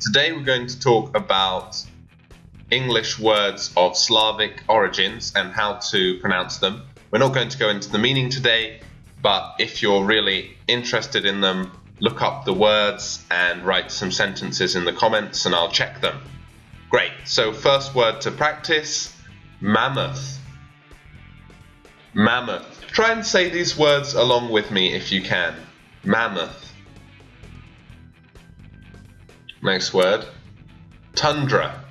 Today we're going to talk about English words of Slavic origins and how to pronounce them. We're not going to go into the meaning today, but if you're really interested in them, look up the words and write some sentences in the comments and I'll check them. Great, so first word to practice mammoth. Mammoth. Try and say these words along with me if you can. Mammoth. Next word. Tundra.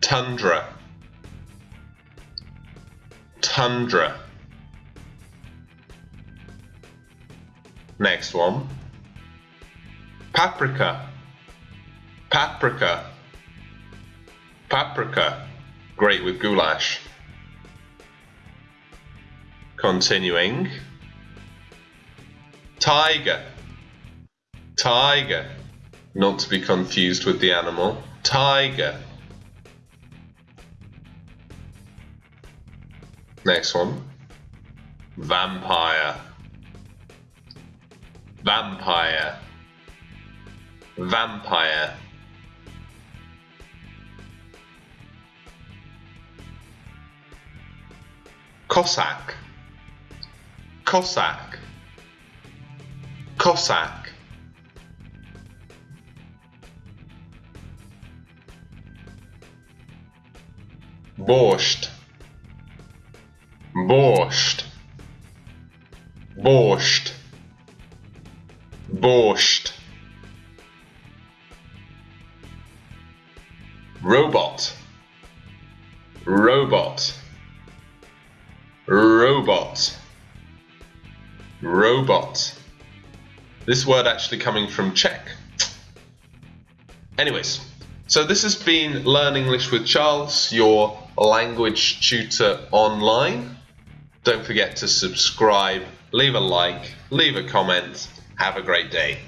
Tundra. Tundra. Next one. Paprika. Paprika. Paprika. Great with goulash. Continuing. Taiga. Taiga. Not to be confused with the animal. Taiga. Next one. Vampire. Vampire. Vampire. Cossack. Cossack. Cossack. Borscht. Borscht. Borscht. Borscht. Robot. Robot. Robot. Robot. This word actually coming from Czech. Anyways, so this has been Learn English with Charles, your language tutor online. Don't forget to subscribe, leave a like, leave a comment. Have a great day.